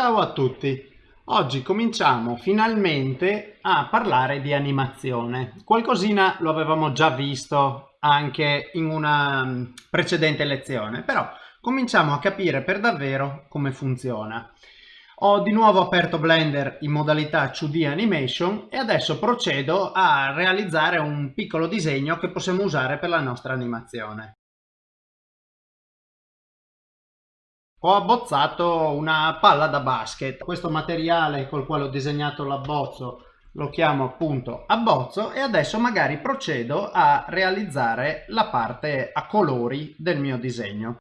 Ciao a tutti! Oggi cominciamo finalmente a parlare di animazione. Qualcosina lo avevamo già visto anche in una mm, precedente lezione, però cominciamo a capire per davvero come funziona. Ho di nuovo aperto Blender in modalità 2D Animation e adesso procedo a realizzare un piccolo disegno che possiamo usare per la nostra animazione. Ho abbozzato una palla da basket. Questo materiale col quale ho disegnato l'abbozzo lo chiamo appunto abbozzo e adesso magari procedo a realizzare la parte a colori del mio disegno.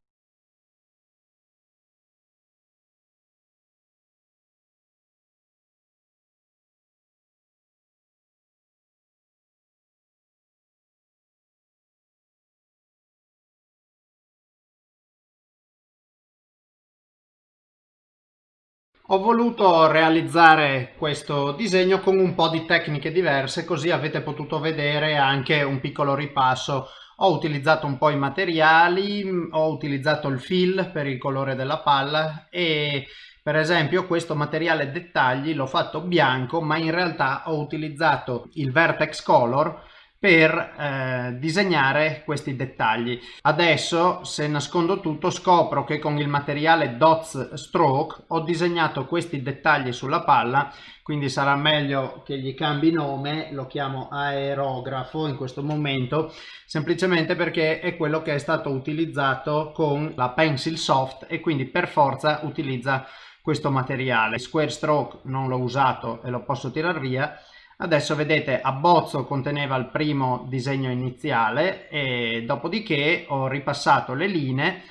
Ho voluto realizzare questo disegno con un po' di tecniche diverse così avete potuto vedere anche un piccolo ripasso. Ho utilizzato un po' i materiali, ho utilizzato il fill per il colore della palla e per esempio questo materiale dettagli l'ho fatto bianco ma in realtà ho utilizzato il vertex color per eh, disegnare questi dettagli. Adesso se nascondo tutto scopro che con il materiale Dots Stroke ho disegnato questi dettagli sulla palla quindi sarà meglio che gli cambi nome, lo chiamo aerografo in questo momento semplicemente perché è quello che è stato utilizzato con la Pencil Soft e quindi per forza utilizza questo materiale. Square Stroke non l'ho usato e lo posso tirar via Adesso vedete abbozzo conteneva il primo disegno iniziale e dopodiché ho ripassato le linee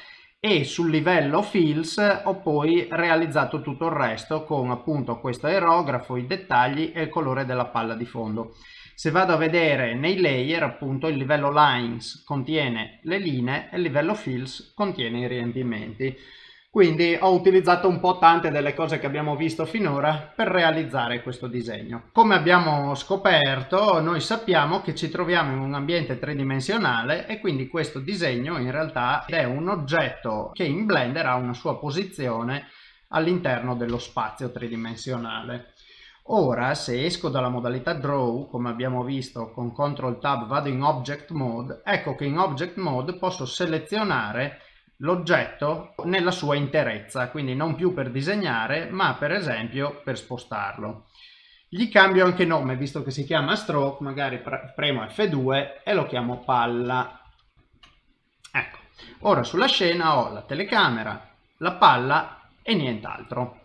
e sul livello fills ho poi realizzato tutto il resto con appunto questo aerografo, i dettagli e il colore della palla di fondo. Se vado a vedere nei layer appunto il livello lines contiene le linee e il livello fills contiene i riempimenti. Quindi ho utilizzato un po' tante delle cose che abbiamo visto finora per realizzare questo disegno. Come abbiamo scoperto, noi sappiamo che ci troviamo in un ambiente tridimensionale e quindi questo disegno in realtà è un oggetto che in Blender ha una sua posizione all'interno dello spazio tridimensionale. Ora, se esco dalla modalità Draw, come abbiamo visto con Ctrl Tab vado in Object Mode, ecco che in Object Mode posso selezionare l'oggetto nella sua interezza, quindi non più per disegnare, ma per esempio per spostarlo. Gli cambio anche nome, visto che si chiama stroke, magari premo F2 e lo chiamo palla. Ecco, ora sulla scena ho la telecamera, la palla e nient'altro.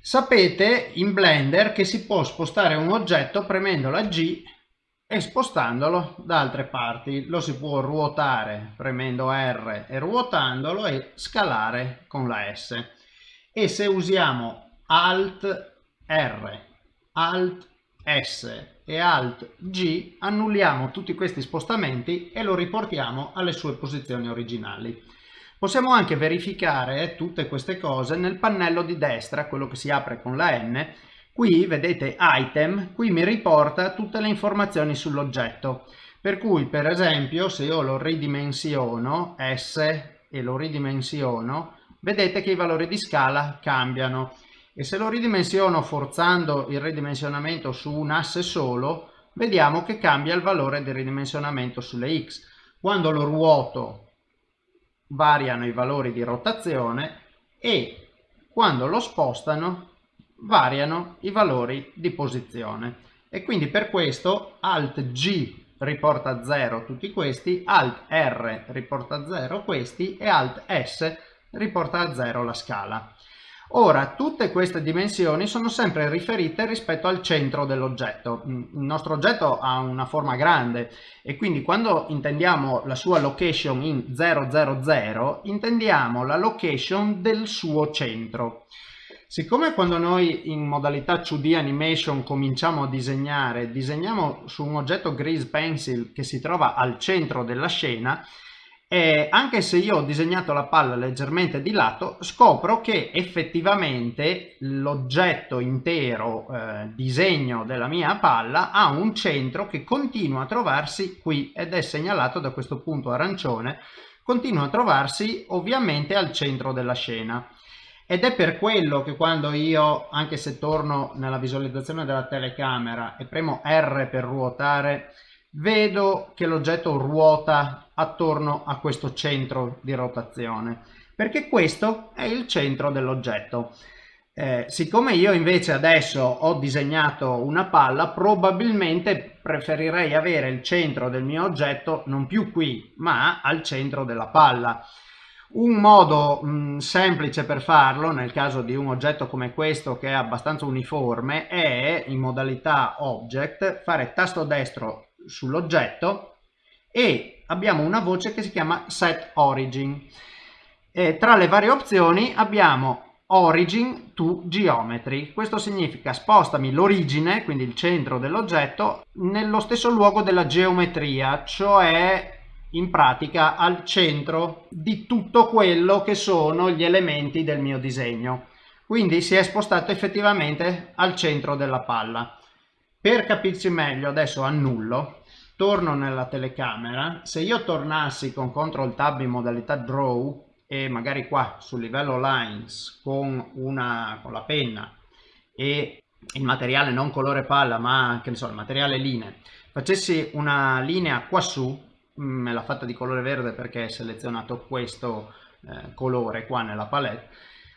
Sapete in Blender che si può spostare un oggetto premendo la G e spostandolo da altre parti lo si può ruotare premendo R e ruotandolo e scalare con la S e se usiamo Alt R, Alt S e Alt G annulliamo tutti questi spostamenti e lo riportiamo alle sue posizioni originali. Possiamo anche verificare tutte queste cose nel pannello di destra, quello che si apre con la N, Qui vedete item, qui mi riporta tutte le informazioni sull'oggetto. Per cui per esempio se io lo ridimensiono S e lo ridimensiono, vedete che i valori di scala cambiano. E se lo ridimensiono forzando il ridimensionamento su un asse solo, vediamo che cambia il valore del ridimensionamento sulle X. Quando lo ruoto variano i valori di rotazione e quando lo spostano variano i valori di posizione e quindi per questo Alt G riporta a 0 tutti questi, Alt R riporta a 0 questi e Alt S riporta a 0 la scala. Ora, tutte queste dimensioni sono sempre riferite rispetto al centro dell'oggetto. Il nostro oggetto ha una forma grande e quindi quando intendiamo la sua location in 000, intendiamo la location del suo centro. Siccome quando noi in modalità 2D animation cominciamo a disegnare, disegniamo su un oggetto Grease Pencil che si trova al centro della scena, e anche se io ho disegnato la palla leggermente di lato, scopro che effettivamente l'oggetto intero eh, disegno della mia palla ha un centro che continua a trovarsi qui ed è segnalato da questo punto arancione, continua a trovarsi ovviamente al centro della scena ed è per quello che quando io, anche se torno nella visualizzazione della telecamera e premo R per ruotare, vedo che l'oggetto ruota attorno a questo centro di rotazione, perché questo è il centro dell'oggetto. Eh, siccome io invece adesso ho disegnato una palla, probabilmente preferirei avere il centro del mio oggetto non più qui, ma al centro della palla. Un modo mh, mm, semplice per farlo, nel caso di un oggetto come questo che è abbastanza uniforme, è in modalità Object fare tasto destro sull'oggetto e abbiamo una voce che si chiama Set Origin. E tra le varie opzioni abbiamo Origin to Geometry. Questo significa spostami l'origine, quindi il centro dell'oggetto, nello stesso luogo della geometria, cioè in pratica al centro di tutto quello che sono gli elementi del mio disegno. Quindi si è spostato effettivamente al centro della palla. Per capirci meglio adesso annullo, torno nella telecamera, se io tornassi con CTRL Tab in modalità Draw e magari qua sul livello Lines con, una, con la penna e il materiale non colore palla ma che ne so, il materiale linee, facessi una linea qua su me l'ha fatta di colore verde perché è selezionato questo eh, colore qua nella palette.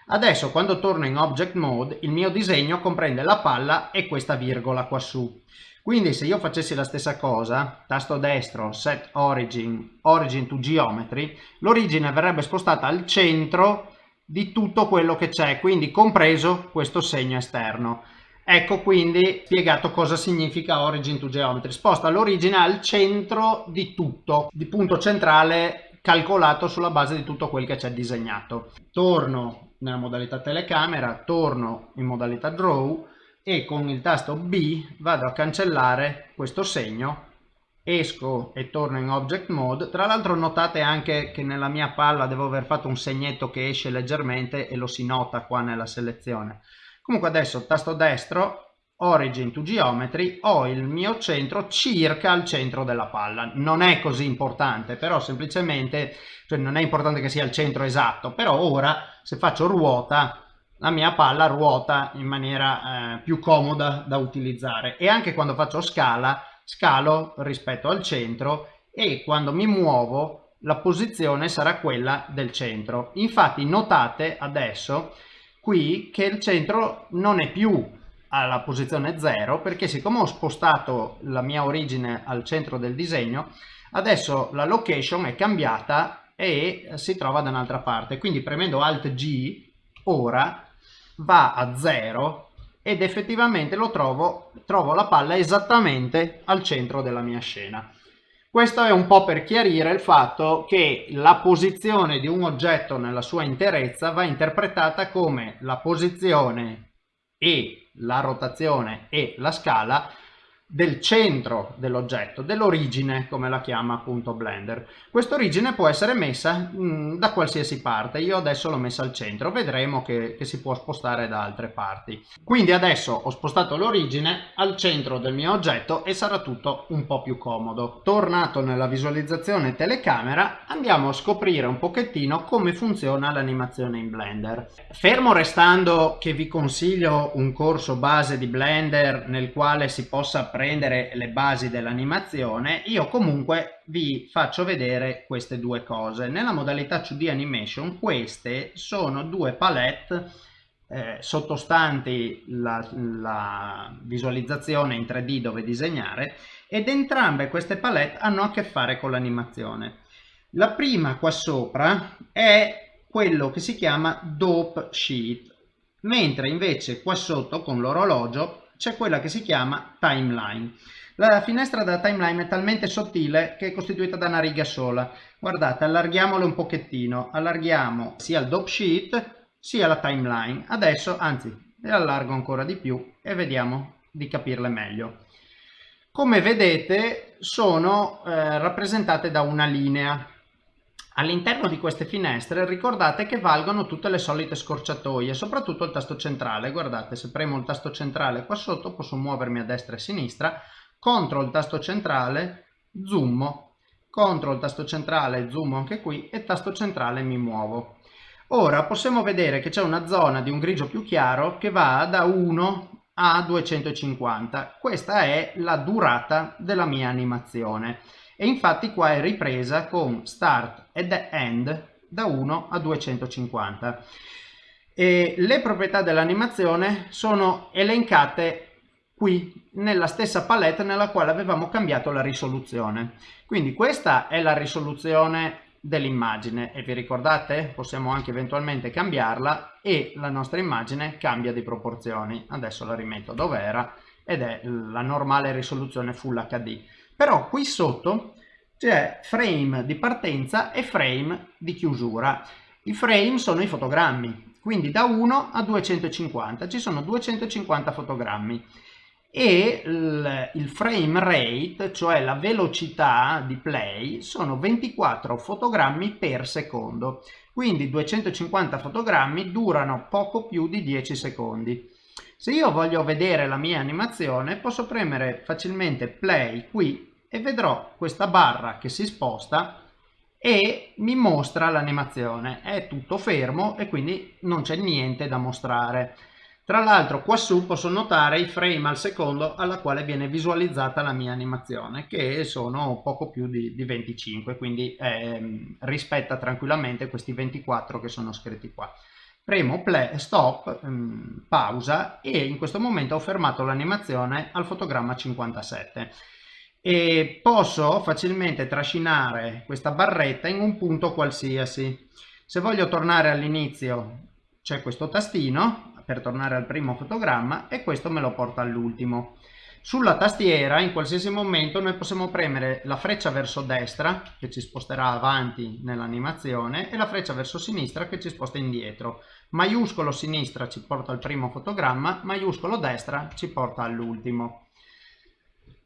Adesso quando torno in object mode il mio disegno comprende la palla e questa virgola qua su. Quindi se io facessi la stessa cosa tasto destro set origin origin to geometry l'origine verrebbe spostata al centro di tutto quello che c'è quindi compreso questo segno esterno Ecco quindi spiegato cosa significa origin to geometry. Sposta l'origine al centro di tutto, di punto centrale calcolato sulla base di tutto quel che c'è disegnato. Torno nella modalità telecamera, torno in modalità draw e con il tasto B vado a cancellare questo segno esco e torno in object mode tra l'altro notate anche che nella mia palla devo aver fatto un segnetto che esce leggermente e lo si nota qua nella selezione Comunque adesso tasto destro, origin to geometry, ho il mio centro circa al centro della palla. Non è così importante, però semplicemente, cioè non è importante che sia il centro esatto, però ora se faccio ruota, la mia palla ruota in maniera eh, più comoda da utilizzare e anche quando faccio scala, scalo rispetto al centro e quando mi muovo la posizione sarà quella del centro. Infatti notate adesso qui che il centro non è più alla posizione 0 perché siccome ho spostato la mia origine al centro del disegno adesso la location è cambiata e si trova da un'altra parte. Quindi premendo alt G ora va a 0 ed effettivamente lo trovo trovo la palla esattamente al centro della mia scena questo è un po' per chiarire il fatto che la posizione di un oggetto nella sua interezza va interpretata come la posizione e la rotazione e la scala del centro dell'oggetto, dell'origine come la chiama appunto Blender. Questa origine può essere messa mh, mm, da qualsiasi parte, io adesso l'ho messa al centro, vedremo che, che, si può spostare da altre parti. Quindi adesso ho spostato l'origine al centro del mio oggetto e sarà tutto un po' più comodo. Tornato nella visualizzazione telecamera andiamo a scoprire un pochettino come funziona l'animazione in Blender. Fermo restando che vi consiglio un corso base di Blender nel quale si possa prendere le basi dell'animazione, io comunque vi faccio vedere queste due cose. Nella modalità 2D Animation queste sono due palette eh, sottostanti la, la visualizzazione in 3D dove disegnare ed entrambe queste palette hanno a che fare con l'animazione. La prima qua sopra è quello che si chiama Dope Sheet, mentre invece qua sotto con l'orologio c'è quella che si chiama timeline. La finestra della timeline è talmente sottile che è costituita da una riga sola. Guardate, allarghiamolo un pochettino, allarghiamo sia il dope sheet sia la timeline. Adesso, anzi, le allargo ancora di più e vediamo di capirle meglio. Come vedete sono eh, rappresentate da una linea All'interno di queste finestre ricordate che valgono tutte le solite scorciatoie, soprattutto il tasto centrale. Guardate, se premo il tasto centrale qua sotto posso muovermi a destra e a sinistra, contro il tasto centrale zoom, contro il tasto centrale zoom anche qui e tasto centrale mi muovo. Ora possiamo vedere che c'è una zona di un grigio più chiaro che va da 1 a 250. Questa è la durata della mia animazione e infatti qua è ripresa con start ed end da 1 a 250. E le proprietà dell'animazione sono elencate qui nella stessa palette nella quale avevamo cambiato la risoluzione. Quindi questa è la risoluzione dell'immagine e vi ricordate possiamo anche eventualmente cambiarla e la nostra immagine cambia di proporzioni. Adesso la rimetto dove era ed è la normale risoluzione Full HD. Però qui sotto c'è frame di partenza e frame di chiusura. I frame sono i fotogrammi, quindi da 1 a 250 ci sono 250 fotogrammi e il frame rate, cioè la velocità di play, sono 24 fotogrammi per secondo. Quindi 250 fotogrammi durano poco più di 10 secondi. Se io voglio vedere la mia animazione posso premere facilmente play qui e vedrò questa barra che si sposta e mi mostra l'animazione. È tutto fermo e quindi non c'è niente da mostrare. Tra l'altro qua su posso notare i frame al secondo alla quale viene visualizzata la mia animazione che sono poco più di, di 25 quindi eh, rispetta tranquillamente questi 24 che sono scritti qua. Premo play, stop, um, pausa e in questo momento ho fermato l'animazione al fotogramma 57 e posso facilmente trascinare questa barretta in un punto qualsiasi. Se voglio tornare all'inizio c'è questo tastino per tornare al primo fotogramma e questo me lo porta all'ultimo. Sulla tastiera in qualsiasi momento noi possiamo premere la freccia verso destra che ci sposterà avanti nell'animazione e la freccia verso sinistra che ci sposta indietro. Maiuscolo sinistra ci porta al primo fotogramma, maiuscolo destra ci porta all'ultimo.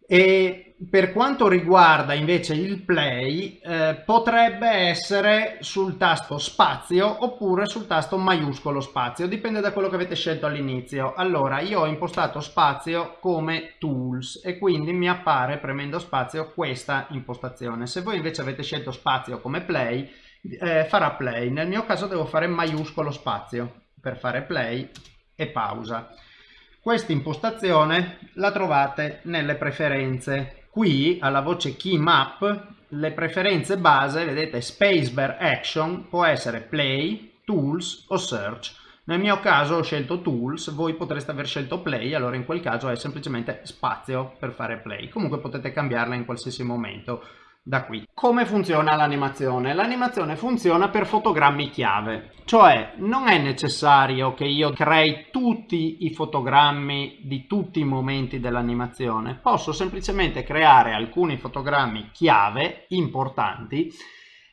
E per quanto riguarda invece il play, eh, potrebbe essere sul tasto spazio oppure sul tasto maiuscolo spazio, dipende da quello che avete scelto all'inizio. Allora, io ho impostato spazio come tools e quindi mi appare premendo spazio questa impostazione. Se voi invece avete scelto spazio come play, eh, farà play. Nel mio caso devo fare maiuscolo spazio per fare play e pausa. Questa impostazione la trovate nelle preferenze. Qui alla voce Key Map le preferenze base, vedete Spacebar Action può essere Play, Tools o Search. Nel mio caso ho scelto Tools, voi potreste aver scelto Play, allora in quel caso è semplicemente spazio per fare Play. Comunque potete cambiarla in qualsiasi momento da qui. Come funziona l'animazione? L'animazione funziona per fotogrammi chiave, cioè non è necessario che io crei tutti i fotogrammi di tutti i momenti dell'animazione, posso semplicemente creare alcuni fotogrammi chiave importanti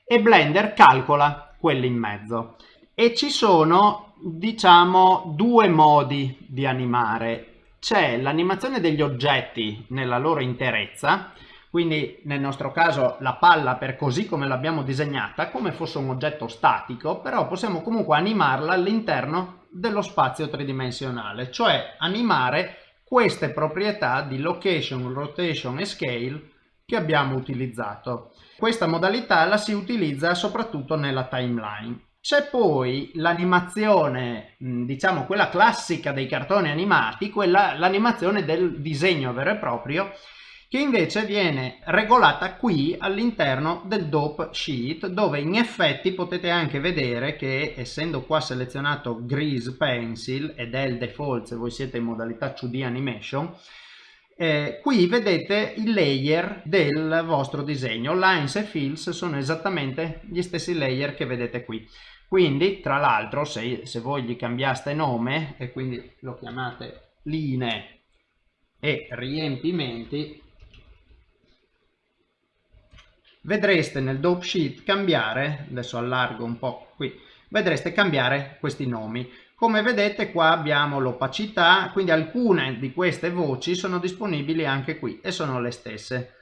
e Blender calcola quelli in mezzo. E ci sono, diciamo, due modi di animare. C'è l'animazione degli oggetti nella loro interezza, quindi nel nostro caso la palla per così come l'abbiamo disegnata come fosse un oggetto statico però possiamo comunque animarla all'interno dello spazio tridimensionale cioè animare queste proprietà di location, rotation e scale che abbiamo utilizzato. Questa modalità la si utilizza soprattutto nella timeline. C'è poi l'animazione, diciamo quella classica dei cartoni animati, quella l'animazione del disegno vero e proprio che invece viene regolata qui all'interno del dope sheet dove in effetti potete anche vedere che essendo qua selezionato grease pencil ed è il default se voi siete in modalità 2D animation eh, qui vedete i layer del vostro disegno. Lines e fills sono esattamente gli stessi layer che vedete qui. Quindi tra l'altro se, se voi gli cambiaste nome e quindi lo chiamate linee e riempimenti vedreste nel dope sheet cambiare, adesso allargo un po' qui, vedreste cambiare questi nomi. Come vedete qua abbiamo l'opacità, quindi alcune di queste voci sono disponibili anche qui e sono le stesse.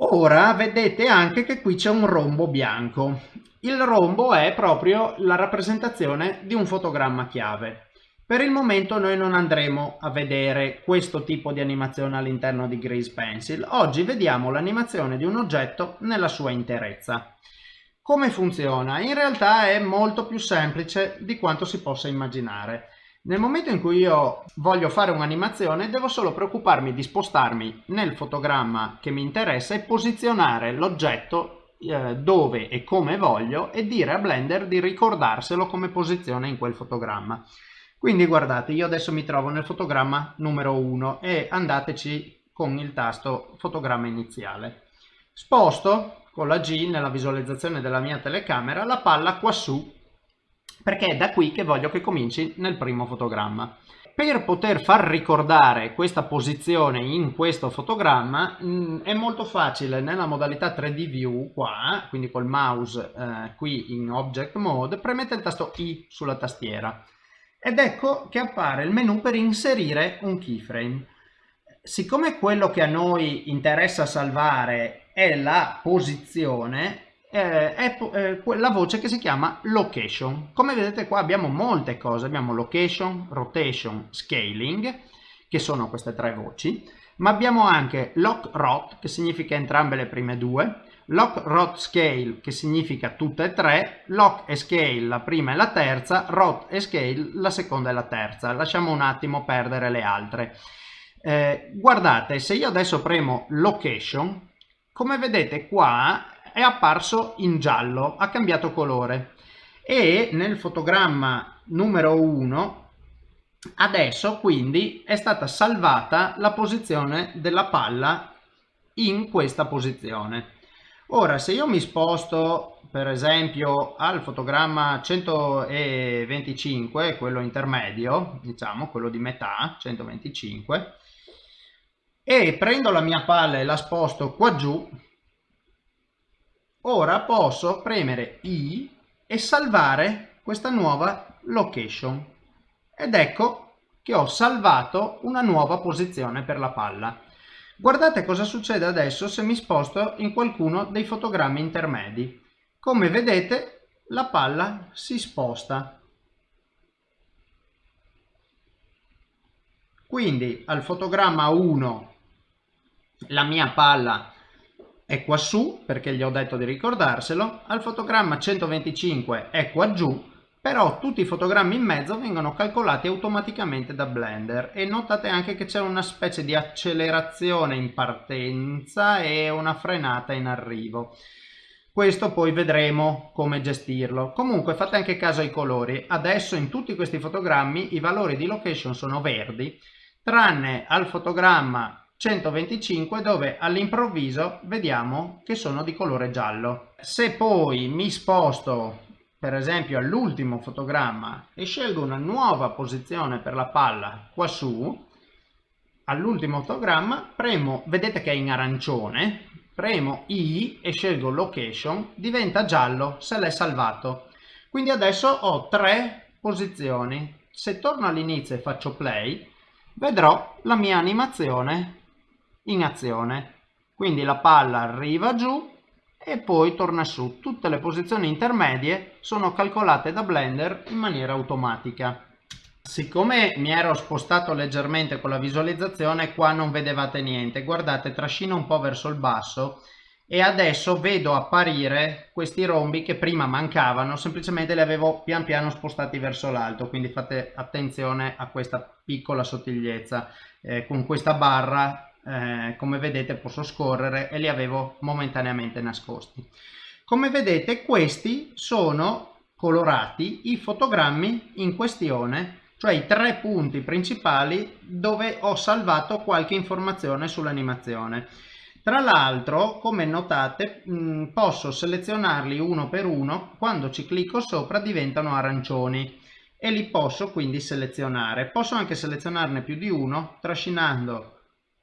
Ora vedete anche che qui c'è un rombo bianco. Il rombo è proprio la rappresentazione di un fotogramma chiave. Per il momento noi non andremo a vedere questo tipo di animazione all'interno di Grease Pencil. Oggi vediamo l'animazione di un oggetto nella sua interezza. Come funziona? In realtà è molto più semplice di quanto si possa immaginare. Nel momento in cui io voglio fare un'animazione devo solo preoccuparmi di spostarmi nel fotogramma che mi interessa e posizionare l'oggetto eh, dove e come voglio e dire a Blender di ricordarselo come posizione in quel fotogramma. Quindi guardate, io adesso mi trovo nel fotogramma numero 1 e andateci con il tasto fotogramma iniziale. Sposto con la G nella visualizzazione della mia telecamera la palla quassù perché è da qui che voglio che cominci nel primo fotogramma. Per poter far ricordare questa posizione in questo fotogramma mh, mm, è molto facile nella modalità 3D View qua, quindi col mouse eh, qui in Object Mode, premete il tasto I sulla tastiera ed ecco che appare il menu per inserire un keyframe. Siccome quello che a noi interessa salvare è la posizione, eh, è eh, la voce che si chiama location. Come vedete qua abbiamo molte cose, abbiamo location, rotation, scaling, che sono queste tre voci, ma abbiamo anche lock rot, che significa entrambe le prime due, lock rot scale, che significa tutte e tre, lock e scale la prima e la terza, rot e scale la seconda e la terza. Lasciamo un attimo perdere le altre. Eh, guardate, se io adesso premo location, come vedete qua è apparso in giallo, ha cambiato colore e nel fotogramma numero 1 adesso quindi è stata salvata la posizione della palla in questa posizione. Ora se io mi sposto per esempio al fotogramma 125, quello intermedio, diciamo quello di metà, 125, e prendo la mia palla e la sposto qua giù, Ora posso premere I e salvare questa nuova location. Ed ecco che ho salvato una nuova posizione per la palla. Guardate cosa succede adesso se mi sposto in qualcuno dei fotogrammi intermedi. Come vedete la palla si sposta. Quindi al fotogramma 1 la mia palla è qua su perché gli ho detto di ricordarselo, al fotogramma 125 è qua giù, però tutti i fotogrammi in mezzo vengono calcolati automaticamente da Blender e notate anche che c'è una specie di accelerazione in partenza e una frenata in arrivo. Questo poi vedremo come gestirlo. Comunque fate anche caso ai colori. Adesso in tutti questi fotogrammi i valori di location sono verdi, tranne al fotogramma 125 dove all'improvviso vediamo che sono di colore giallo. Se poi mi sposto per esempio all'ultimo fotogramma e scelgo una nuova posizione per la palla qua su, all'ultimo fotogramma premo, vedete che è in arancione, premo I e scelgo location, diventa giallo se l'è salvato. Quindi adesso ho tre posizioni. Se torno all'inizio e faccio play, vedrò la mia animazione in azione. Quindi la palla arriva giù e poi torna su. Tutte le posizioni intermedie sono calcolate da Blender in maniera automatica. Siccome mi ero spostato leggermente con la visualizzazione, qua non vedevate niente. Guardate, trascino un po' verso il basso e adesso vedo apparire questi rombi che prima mancavano, semplicemente li avevo pian piano spostati verso l'alto, quindi fate attenzione a questa piccola sottigliezza. Eh, con questa barra eh, come vedete posso scorrere e li avevo momentaneamente nascosti. Come vedete questi sono colorati i fotogrammi in questione, cioè i tre punti principali dove ho salvato qualche informazione sull'animazione. Tra l'altro, come notate, mh, posso selezionarli uno per uno, quando ci clicco sopra diventano arancioni e li posso quindi selezionare. Posso anche selezionarne più di uno trascinando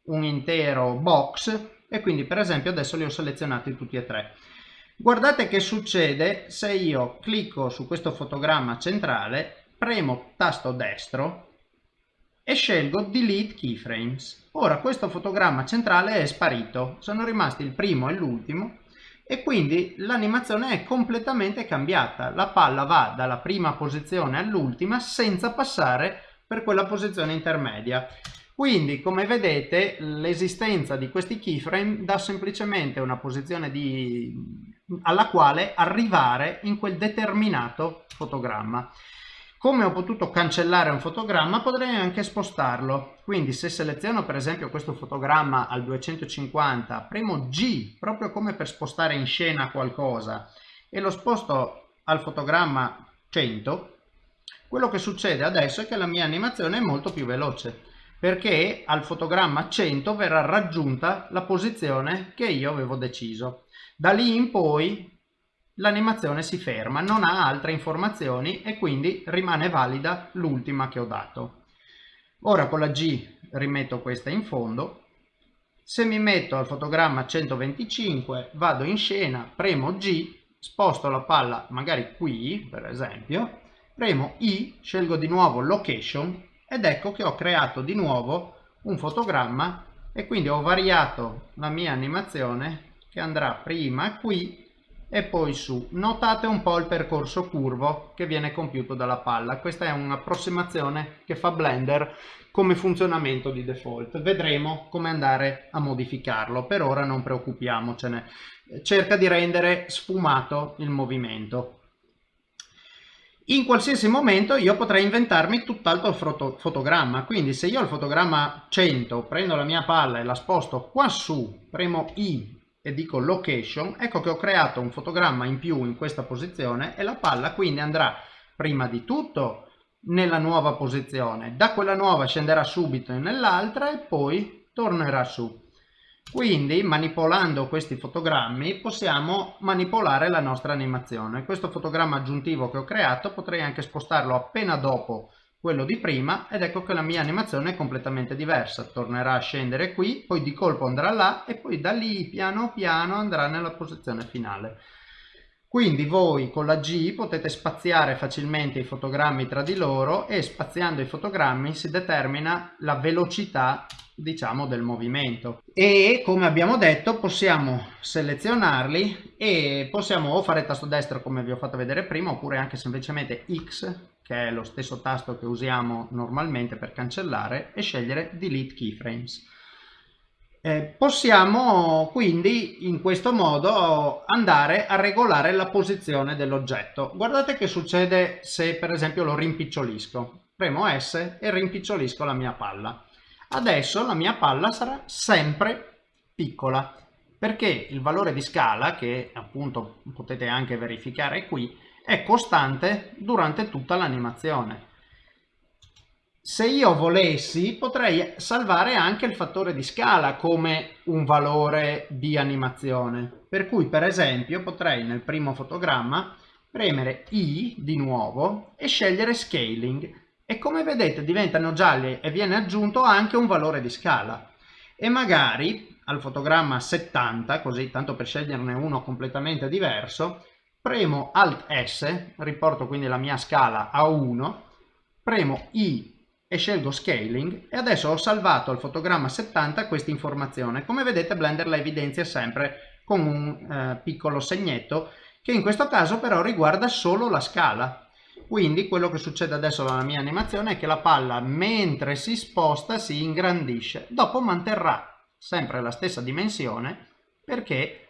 un intero box e quindi per esempio adesso li ho selezionati tutti e tre. Guardate che succede se io clicco su questo fotogramma centrale, premo tasto destro e scelgo Delete Keyframes. Ora questo fotogramma centrale è sparito, sono rimasti il primo e l'ultimo e quindi l'animazione è completamente cambiata. La palla va dalla prima posizione all'ultima senza passare per quella posizione intermedia. Quindi, come vedete, l'esistenza di questi keyframe dà semplicemente una posizione di alla quale arrivare in quel determinato fotogramma. Come ho potuto cancellare un fotogramma potrei anche spostarlo, quindi se seleziono per esempio questo fotogramma al 250, premo G proprio come per spostare in scena qualcosa e lo sposto al fotogramma 100, quello che succede adesso è che la mia animazione è molto più veloce perché al fotogramma 100 verrà raggiunta la posizione che io avevo deciso. Da lì in poi l'animazione si ferma, non ha altre informazioni e quindi rimane valida l'ultima che ho dato. Ora con la G rimetto questa in fondo. Se mi metto al fotogramma 125, vado in scena, premo G, sposto la palla magari qui per esempio, premo I, scelgo di nuovo location ed ecco che ho creato di nuovo un fotogramma e quindi ho variato la mia animazione che andrà prima qui e poi su. Notate un po' il percorso curvo che viene compiuto dalla palla. Questa è un'approssimazione che fa Blender come funzionamento di default. Vedremo come andare a modificarlo. Per ora non preoccupiamocene. Cerca di rendere sfumato il movimento. In qualsiasi momento io potrei inventarmi tutt'altro foto fotogramma, quindi se io al fotogramma 100 prendo la mia palla e la sposto qua su, premo I e dico location, ecco che ho creato un fotogramma in più in questa posizione e la palla quindi andrà prima di tutto nella nuova posizione, da quella nuova scenderà subito nell'altra e poi tornerà su. Quindi manipolando questi fotogrammi possiamo manipolare la nostra animazione. Questo fotogramma aggiuntivo che ho creato potrei anche spostarlo appena dopo quello di prima ed ecco che la mia animazione è completamente diversa tornerà a scendere qui poi di colpo andrà là e poi da lì piano piano andrà nella posizione finale quindi voi con la G potete spaziare facilmente i fotogrammi tra di loro e spaziando i fotogrammi si determina la velocità diciamo del movimento e come abbiamo detto possiamo selezionarli e possiamo o fare tasto destro come vi ho fatto vedere prima oppure anche semplicemente X che è lo stesso tasto che usiamo normalmente per cancellare, e scegliere Delete Keyframes. Eh, possiamo quindi in questo modo andare a regolare la posizione dell'oggetto. Guardate che succede se per esempio lo rimpicciolisco. Premo S e rimpicciolisco la mia palla. Adesso la mia palla sarà sempre piccola perché il valore di scala che appunto potete anche verificare qui è costante durante tutta l'animazione. Se io volessi potrei salvare anche il fattore di scala come un valore di animazione. Per cui per esempio potrei nel primo fotogramma premere I di nuovo e scegliere Scaling e come vedete diventano gialli e viene aggiunto anche un valore di scala. E magari al fotogramma 70, così tanto per sceglierne uno completamente diverso, premo Alt S, riporto quindi la mia scala a 1, premo I e scelgo Scaling e adesso ho salvato al fotogramma 70 questa informazione. Come vedete Blender la evidenzia sempre con un eh, piccolo segnetto che in questo caso però riguarda solo la scala. Quindi quello che succede adesso alla mia animazione è che la palla mentre si sposta si ingrandisce, dopo manterrà sempre la stessa dimensione perché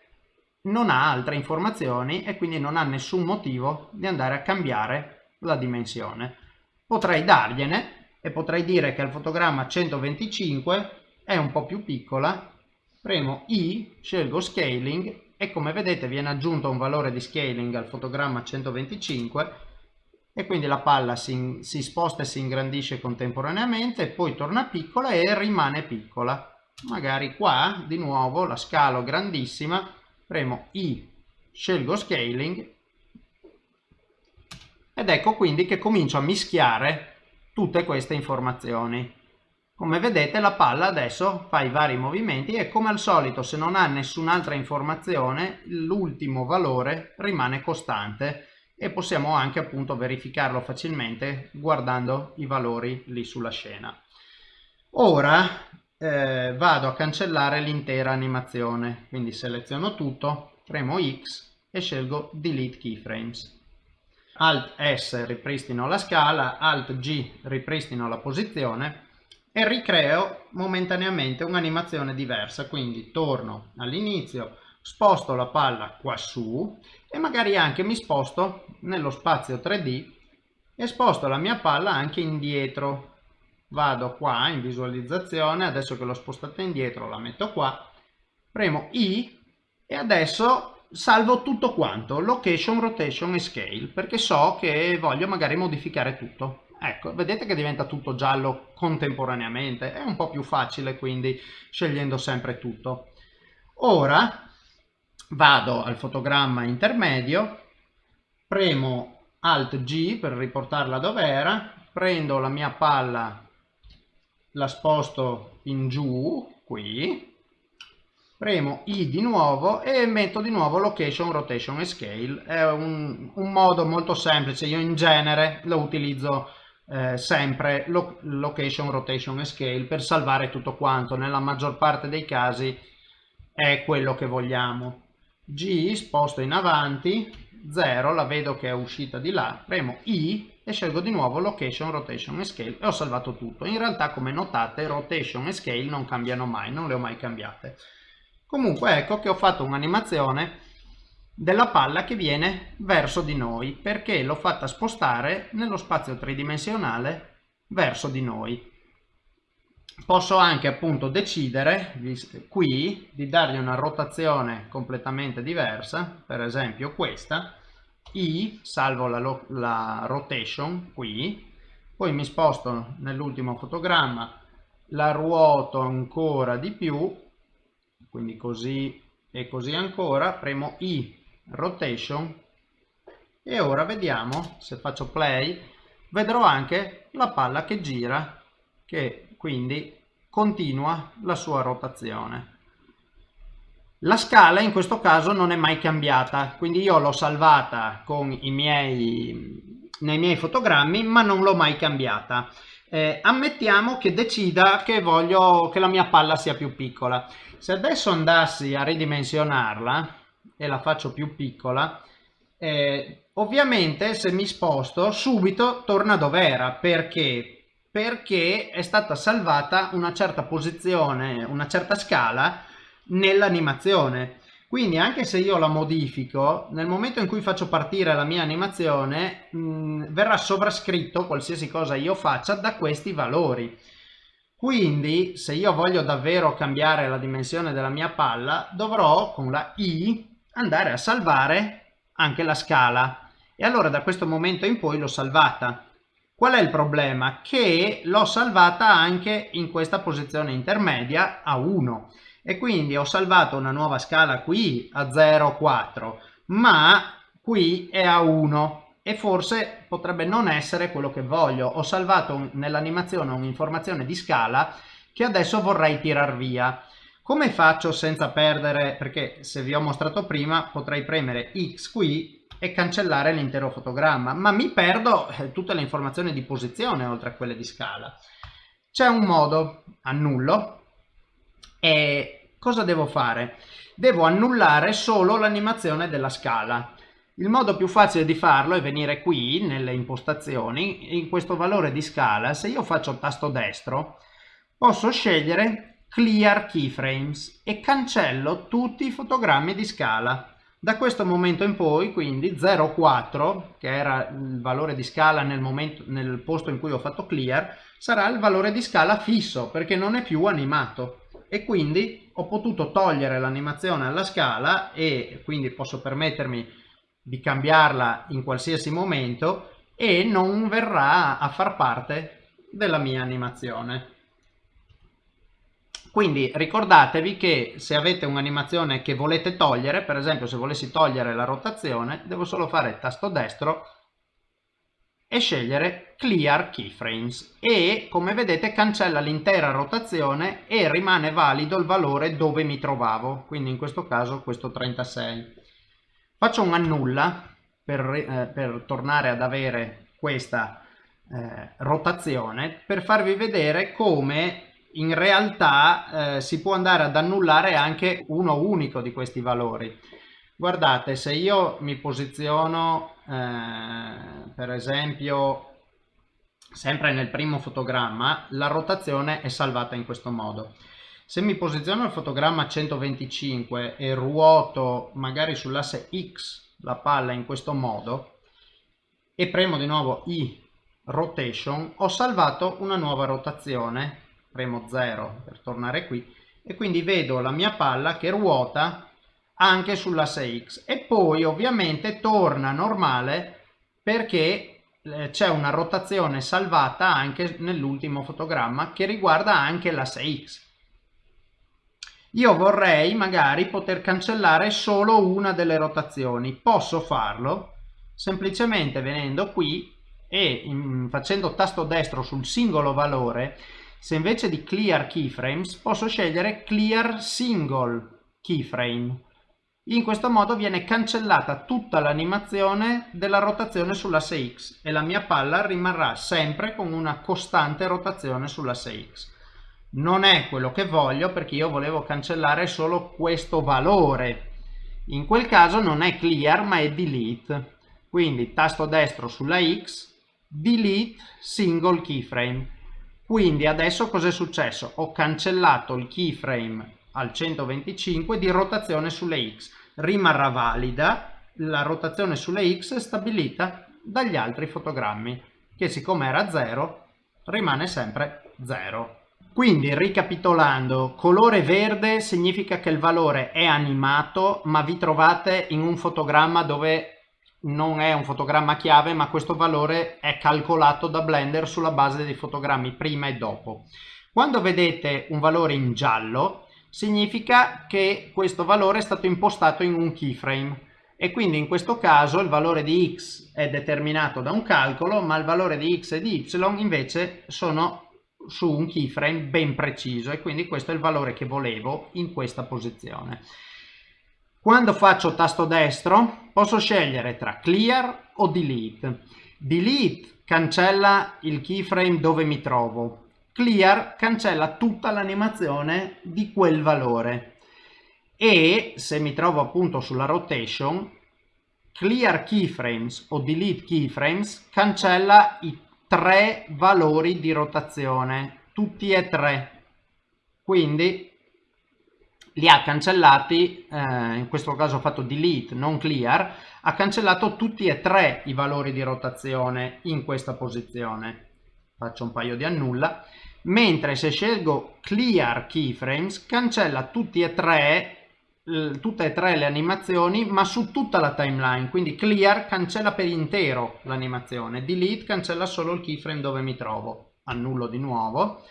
non ha altre informazioni e quindi non ha nessun motivo di andare a cambiare la dimensione. Potrei dargliene e potrei dire che al fotogramma 125 è un po' più piccola, premo I, scelgo Scaling e come vedete viene aggiunto un valore di scaling al fotogramma 125 e quindi la palla si, si sposta e si ingrandisce contemporaneamente, poi torna piccola e rimane piccola. Magari qua di nuovo la scalo grandissima premo I, scelgo Scaling ed ecco quindi che comincio a mischiare tutte queste informazioni. Come vedete la palla adesso fa i vari movimenti e come al solito se non ha nessun'altra informazione l'ultimo valore rimane costante e possiamo anche appunto verificarlo facilmente guardando i valori lì sulla scena. Ora eh, vado a cancellare l'intera animazione. Quindi seleziono tutto premo X e scelgo delete keyframes. Alt S ripristino la scala. Alt G ripristino la posizione. E ricreo momentaneamente un'animazione diversa. Quindi torno all'inizio sposto la palla qua su e magari anche mi sposto nello spazio 3D e sposto la mia palla anche indietro. Vado qua in visualizzazione, adesso che l'ho spostata indietro la metto qua, premo I e adesso salvo tutto quanto, location, rotation e scale, perché so che voglio magari modificare tutto. Ecco, vedete che diventa tutto giallo contemporaneamente, è un po' più facile quindi scegliendo sempre tutto. Ora vado al fotogramma intermedio, premo Alt G per riportarla dove era, prendo la mia palla, la sposto in giù, qui, premo I di nuovo e metto di nuovo Location, Rotation e Scale. È un, un modo molto semplice, io in genere lo utilizzo eh, sempre lo, Location, Rotation e Scale per salvare tutto quanto, nella maggior parte dei casi è quello che vogliamo. G sposto in avanti, 0 la vedo che è uscita di là, premo I e scelgo di nuovo Location, Rotation e Scale e ho salvato tutto. In realtà come notate Rotation e Scale non cambiano mai, non le ho mai cambiate. Comunque ecco che ho fatto un'animazione della palla che viene verso di noi perché l'ho fatta spostare nello spazio tridimensionale verso di noi posso anche appunto decidere qui di dargli una rotazione completamente diversa per esempio questa i salvo la, la rotation qui poi mi sposto nell'ultimo fotogramma la ruoto ancora di più quindi così e così ancora premo i rotation e ora vediamo se faccio play vedrò anche la palla che gira che quindi continua la sua rotazione. La scala in questo caso non è mai cambiata, quindi io l'ho salvata miei, nei miei fotogrammi ma non l'ho mai cambiata. Eh, ammettiamo che decida che voglio che la mia palla sia più piccola. Se adesso andassi a ridimensionarla e la faccio più piccola, eh, ovviamente se mi sposto subito torna dove era perché perché è stata salvata una certa posizione, una certa scala nell'animazione. Quindi anche se io la modifico, nel momento in cui faccio partire la mia animazione mh, verrà sovrascritto qualsiasi cosa io faccia da questi valori. Quindi se io voglio davvero cambiare la dimensione della mia palla dovrò con la I andare a salvare anche la scala e allora da questo momento in poi l'ho salvata Qual è il problema? Che l'ho salvata anche in questa posizione intermedia a 1 e quindi ho salvato una nuova scala qui a 0,4 ma qui è a 1 e forse potrebbe non essere quello che voglio. Ho salvato nell'animazione un'informazione di scala che adesso vorrei tirar via. Come faccio senza perdere, perché se vi ho mostrato prima potrei premere X qui e cancellare l'intero fotogramma, ma mi perdo eh, tutte le informazioni di posizione oltre a quelle di scala. C'è un modo, annullo, e cosa devo fare? Devo annullare solo l'animazione della scala. Il modo più facile di farlo è venire qui nelle impostazioni, in questo valore di scala, se io faccio tasto destro, posso scegliere Clear Keyframes e cancello tutti i fotogrammi di scala. Da questo momento in poi, quindi 0,4, che era il valore di scala nel, momento, nel posto in cui ho fatto clear, sarà il valore di scala fisso, perché non è più animato. E quindi ho potuto togliere l'animazione alla scala e quindi posso permettermi di cambiarla in qualsiasi momento e non verrà a far parte della mia animazione. Quindi ricordatevi che se avete un'animazione che volete togliere, per esempio se volessi togliere la rotazione, devo solo fare tasto destro e scegliere Clear Keyframes e come vedete cancella l'intera rotazione e rimane valido il valore dove mi trovavo, quindi in questo caso questo 36. Faccio un annulla per, eh, per tornare ad avere questa eh, rotazione per farvi vedere come in realtà eh, si può andare ad annullare anche uno unico di questi valori. Guardate, se io mi posiziono, eh, per esempio, sempre nel primo fotogramma, la rotazione è salvata in questo modo. Se mi posiziono il fotogramma a 125 e ruoto magari sull'asse X la palla in questo modo e premo di nuovo I rotation, ho salvato una nuova rotazione, premo 0 per tornare qui e quindi vedo la mia palla che ruota anche sull'asse X e poi ovviamente torna normale perché eh, c'è una rotazione salvata anche nell'ultimo fotogramma che riguarda anche l'asse X. Io vorrei magari poter cancellare solo una delle rotazioni. Posso farlo semplicemente venendo qui e facendo tasto destro sul singolo valore, se invece di clear keyframes posso scegliere clear single keyframe. In questo modo viene cancellata tutta l'animazione della rotazione sull'asse X e la mia palla rimarrà sempre con una costante rotazione sull'asse X. Non è quello che voglio perché io volevo cancellare solo questo valore. In quel caso non è clear ma è delete. Quindi tasto destro sulla X, delete single keyframe. Quindi adesso cosa è successo? Ho cancellato il keyframe al 125 di rotazione sulle X. Rimarrà valida la rotazione sulle X stabilita dagli altri fotogrammi, che siccome era 0 rimane sempre 0. Quindi ricapitolando, colore verde significa che il valore è animato, ma vi trovate in un fotogramma dove non è un fotogramma chiave, ma questo valore è calcolato da Blender sulla base dei fotogrammi prima e dopo. Quando vedete un valore in giallo, significa che questo valore è stato impostato in un keyframe e quindi in questo caso il valore di x è determinato da un calcolo ma il valore di x e di y invece sono su un keyframe ben preciso e quindi questo è il valore che volevo in questa posizione. Quando faccio tasto destro posso scegliere tra clear o delete. Delete cancella il keyframe dove mi trovo, clear cancella tutta l'animazione di quel valore. E se mi trovo appunto sulla rotation clear keyframes o delete keyframes cancella i tre valori di rotazione tutti e tre. Quindi li ha cancellati eh, in questo caso ho fatto delete non clear ha cancellato tutti e tre i valori di rotazione in questa posizione. Faccio un paio di annulla. Mentre se scelgo clear keyframes cancella tutti e tre tutte e tre le animazioni ma su tutta la timeline. Quindi clear cancella per intero l'animazione delete cancella solo il keyframe dove mi trovo. Annullo di nuovo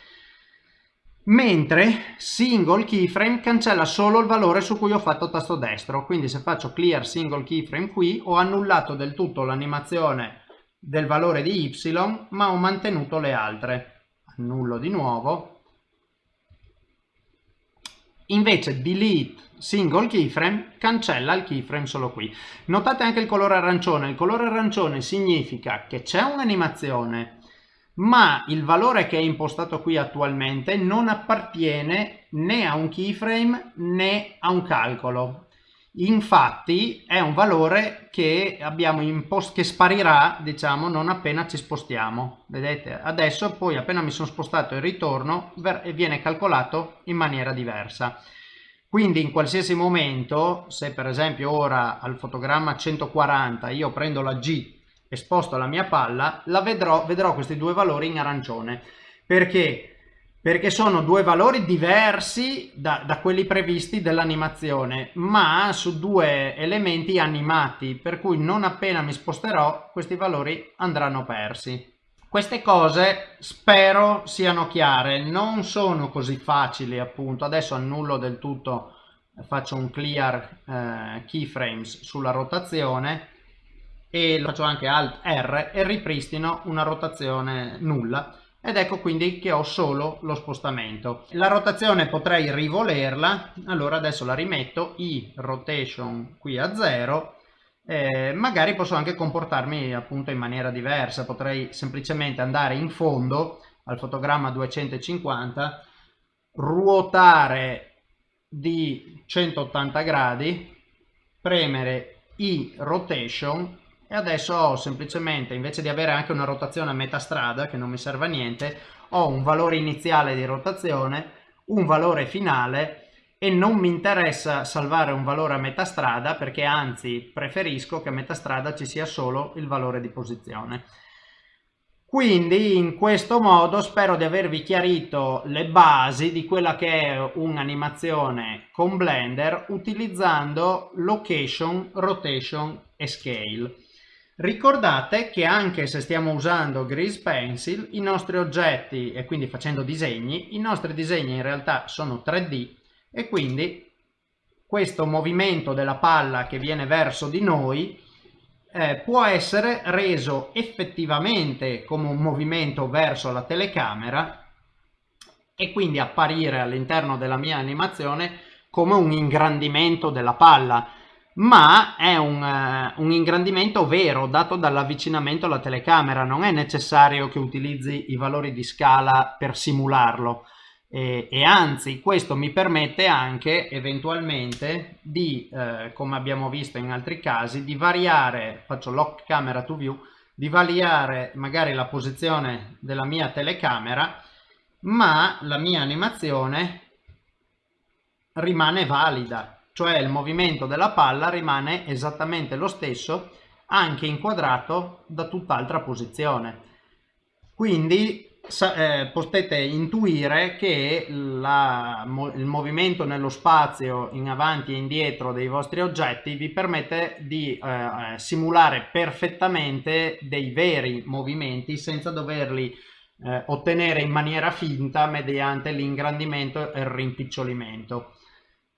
mentre single keyframe cancella solo il valore su cui ho fatto tasto destro. Quindi se faccio clear single keyframe qui ho annullato del tutto l'animazione del valore di y ma ho mantenuto le altre. Annullo di nuovo. Invece delete single keyframe cancella il keyframe solo qui. Notate anche il colore arancione. Il colore arancione significa che c'è un'animazione ma il valore che è impostato qui attualmente non appartiene né a un keyframe né a un calcolo. Infatti è un valore che che sparirà diciamo non appena ci spostiamo. Vedete adesso poi appena mi sono spostato e ritorno viene calcolato in maniera diversa. Quindi in qualsiasi momento se per esempio ora al fotogramma 140 io prendo la G sposto la mia palla la vedrò vedrò questi due valori in arancione. Perché? Perché sono due valori diversi da, da quelli previsti dell'animazione ma su due elementi animati per cui non appena mi sposterò questi valori andranno persi. Queste cose spero siano chiare. Non sono così facili appunto. Adesso annullo del tutto faccio un clear eh, keyframes sulla rotazione e lo faccio anche alt R e ripristino una rotazione nulla. Ed ecco quindi che ho solo lo spostamento. La rotazione potrei rivolerla, allora adesso la rimetto, i rotation qui a 0, eh, magari posso anche comportarmi appunto in maniera diversa, potrei semplicemente andare in fondo al fotogramma 250, ruotare di 180 gradi, premere i rotation e adesso ho semplicemente invece di avere anche una rotazione a metà strada che non mi serve a niente ho un valore iniziale di rotazione un valore finale e non mi interessa salvare un valore a metà strada perché anzi preferisco che a metà strada ci sia solo il valore di posizione. Quindi in questo modo spero di avervi chiarito le basi di quella che è un'animazione con Blender utilizzando location, rotation e scale. Ricordate che anche se stiamo usando Grease Pencil, i nostri oggetti e quindi facendo disegni, i nostri disegni in realtà sono 3D e quindi questo movimento della palla che viene verso di noi eh, può essere reso effettivamente come un movimento verso la telecamera e quindi apparire all'interno della mia animazione come un ingrandimento della palla ma è un, uh, un, ingrandimento vero dato dall'avvicinamento alla telecamera. Non è necessario che utilizzi i valori di scala per simularlo. E, e anzi questo mi permette anche eventualmente di, eh, come abbiamo visto in altri casi, di variare, faccio lock camera to view, di variare magari la posizione della mia telecamera, ma la mia animazione rimane valida, cioè il movimento della palla rimane esattamente lo stesso anche inquadrato da tutt'altra posizione. Quindi eh, potete intuire che la, il movimento nello spazio in avanti e indietro dei vostri oggetti vi permette di eh, eh, simulare perfettamente dei veri movimenti senza doverli eh, ottenere in maniera finta mediante l'ingrandimento e il rimpicciolimento.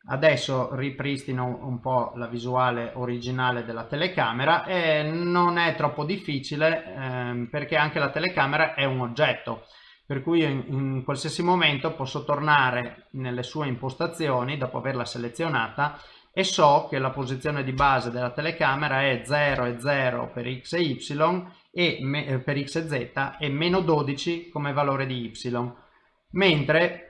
Adesso ripristino un po' la visuale originale della telecamera e non è troppo difficile ehm, perché anche la telecamera è un oggetto per cui in, in, qualsiasi momento posso tornare nelle sue impostazioni dopo averla selezionata e so che la posizione di base della telecamera è 0 e 0 per x e y e me, per x e z e meno 12 come valore di y. Mentre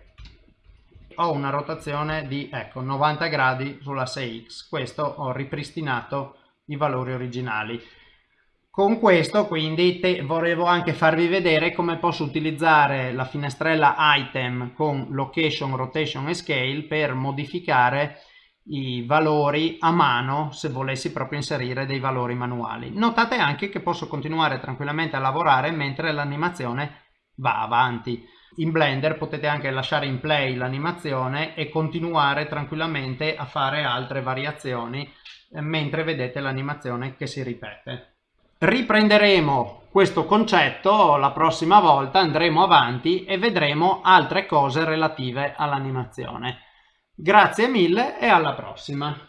ho una rotazione di ecco, 90 gradi sull'asse X. Questo ho ripristinato i valori originali. Con questo quindi volevo anche farvi vedere come posso utilizzare la finestrella item con location, rotation e scale per modificare i valori a mano se volessi proprio inserire dei valori manuali. Notate anche che posso continuare tranquillamente a lavorare mentre l'animazione va avanti. In Blender potete anche lasciare in play l'animazione e continuare tranquillamente a fare altre variazioni eh, mentre vedete l'animazione che si ripete. Riprenderemo questo concetto la prossima volta, andremo avanti e vedremo altre cose relative all'animazione. Grazie mille e alla prossima!